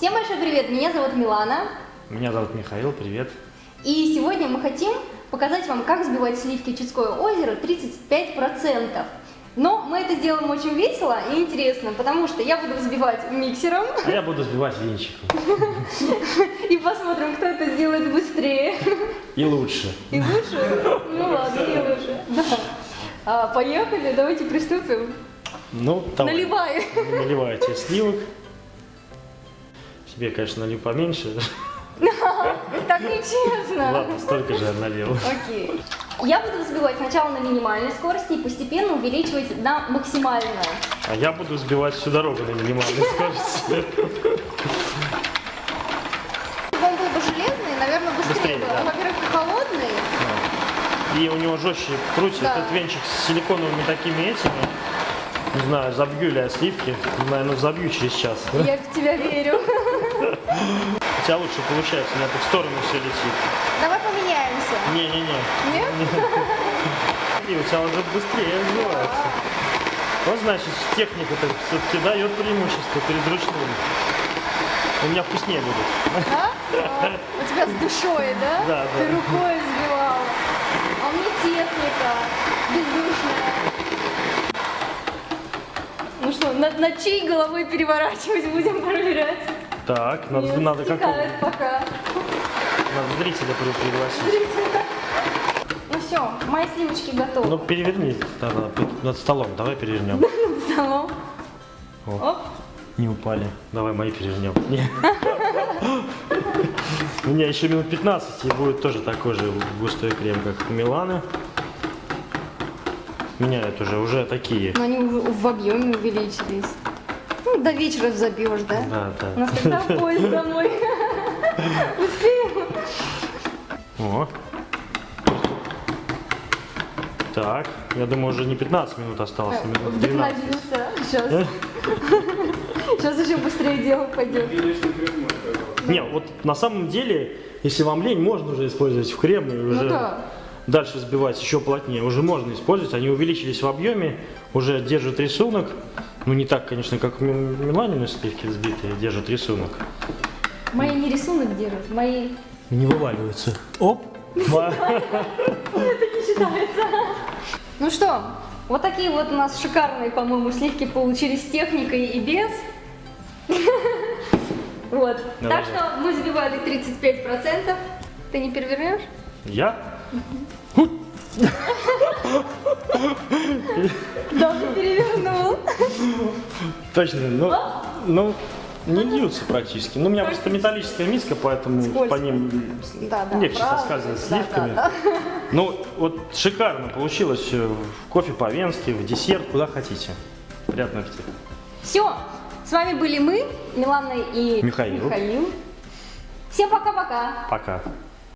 Всем большой привет, меня зовут Милана. Меня зовут Михаил, привет. И сегодня мы хотим показать вам, как взбивать сливки Чудское озеро 35%. Но мы это сделаем очень весело и интересно, потому что я буду взбивать миксером. А я буду сбивать венчиком. И посмотрим, кто это сделает быстрее. И лучше. И лучше? Ну ладно, и лучше. Да. А, поехали, давайте приступим. Ну, давай. Наливай. Наливайте сливок. Себе, конечно, налью поменьше. Так нечестно. Ладно, столько же налил. Окей. Я буду взбивать сначала на минимальной скорости и постепенно увеличивать на максимальную. А я буду сбивать всю дорогу на минимальной скорости. Он был бы железный, наверное, быстрее, Быстрее, бы. да. Во-первых, холодный. И у него жестче крутит Да. этот венчик с силиконовыми такими этими. Не знаю, забью ли я сливки. Наверное, забью через час. Я в тебя верю. У тебя лучше получается, у меня тут в сторону все летит. Давай поменяемся. Не-не-не. Нет? И у тебя уже быстрее развивается. Вот значит, техника-то все-таки дает преимущество перед ручным. У меня вкуснее будет. Да? А, У тебя с душой, да? Да, Ты да. рукой взбивала. А у меня техника бездушная. Ну что, над, над чьей головой переворачивать будем проверять? Так, надо, Нет, надо стекает пока. Надо зрителя при- пригласить. Ну все, мои сливочки готовы. Ну, переверни тогда над столом. Давай перевернем. Столом. О, Оп. не упали. Давай мои перевернем. Не. У меня еще минут 15 и будет тоже такой же густой крем, как у Миланы. Меняют уже, уже такие. Но они в объеме увеличились. Ну, до вечера забьешь, да? Да, У нас да. тогда поезд домой. Успеем? О. Так, я думаю, уже не 15 минут осталось, а минут 12. Вдохновился. Сейчас. Сейчас еще быстрее дело пойдет. Не, вот на самом деле, если вам лень, можно уже использовать в крем и уже Ну да. дальше сбивать еще плотнее. Уже можно использовать, они увеличились в объеме, уже держат рисунок. Ну не так, конечно, как Ми- Миланины сливки взбитые, держат рисунок. Мои не рисунок держат, мои... Не вываливаются. Оп! Это не считается. Ну что, вот такие вот у нас шикарные, по-моему, сливки получились с техникой и без. Вот. Так что мы взбивали 35%. Ты не перевернешь? Я? Да, ты перевернул. Точно, ну, ну не льются практически. Ну, у меня просто металлическая миска, поэтому Скользко. по ним Да, да. легче правда. соскальзывать Да, сливками. да, да. Ну, вот шикарно получилось. э, В кофе по-венски, в десерт, куда хотите. Приятного аппетита. Все, с вами были мы, Милана и Михаил. Михаил. Всем пока-пока. Пока.